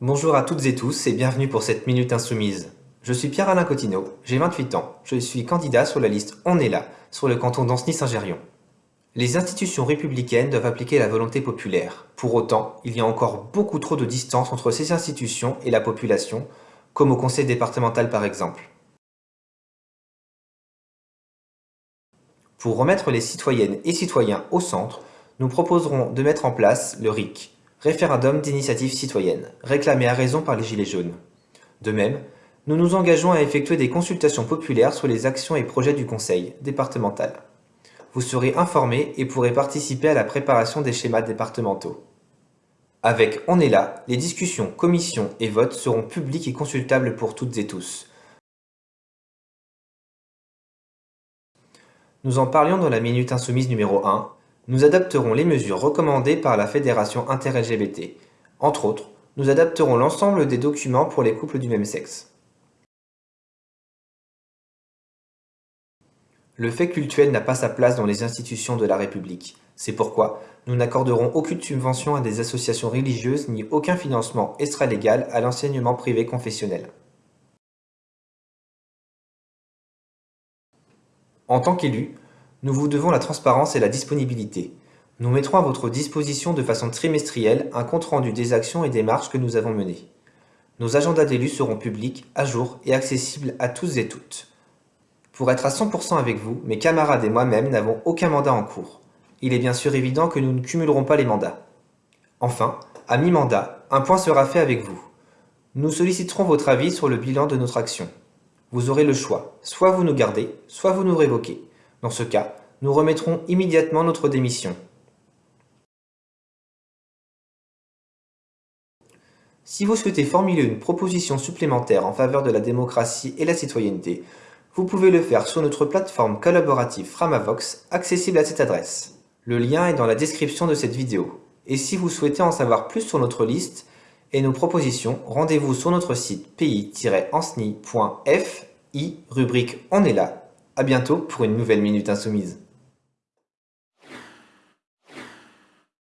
Bonjour à toutes et tous et bienvenue pour cette Minute Insoumise. Je suis Pierre-Alain Cotineau, j'ai 28 ans, je suis candidat sur la liste On est là, sur le canton d'Ancenis-Saint-Gérion. Les institutions républicaines doivent appliquer la volonté populaire. Pour autant, il y a encore beaucoup trop de distance entre ces institutions et la population, comme au conseil départemental par exemple. Pour remettre les citoyennes et citoyens au centre, nous proposerons de mettre en place le RIC, Référendum d'initiative citoyenne, réclamé à raison par les Gilets jaunes. De même, nous nous engageons à effectuer des consultations populaires sur les actions et projets du Conseil départemental. Vous serez informés et pourrez participer à la préparation des schémas départementaux. Avec On est là, les discussions, commissions et votes seront publics et consultables pour toutes et tous. Nous en parlions dans la Minute Insoumise numéro 1, nous adapterons les mesures recommandées par la Fédération inter-LGBT. Entre autres, nous adapterons l'ensemble des documents pour les couples du même sexe. Le fait cultuel n'a pas sa place dans les institutions de la République. C'est pourquoi nous n'accorderons aucune subvention à des associations religieuses ni aucun financement extra-légal à l'enseignement privé confessionnel. En tant qu'élu, nous vous devons la transparence et la disponibilité. Nous mettrons à votre disposition de façon trimestrielle un compte-rendu des actions et des marches que nous avons menées. Nos agendas d'élus seront publics, à jour et accessibles à tous et toutes. Pour être à 100% avec vous, mes camarades et moi-même n'avons aucun mandat en cours. Il est bien sûr évident que nous ne cumulerons pas les mandats. Enfin, à mi-mandat, un point sera fait avec vous. Nous solliciterons votre avis sur le bilan de notre action. Vous aurez le choix, soit vous nous gardez, soit vous nous révoquez. Dans ce cas, nous remettrons immédiatement notre démission. Si vous souhaitez formuler une proposition supplémentaire en faveur de la démocratie et la citoyenneté, vous pouvez le faire sur notre plateforme collaborative Framavox, accessible à cette adresse. Le lien est dans la description de cette vidéo. Et si vous souhaitez en savoir plus sur notre liste et nos propositions, rendez-vous sur notre site pays-ensni.fi, rubrique On est là, a bientôt pour une nouvelle Minute Insoumise.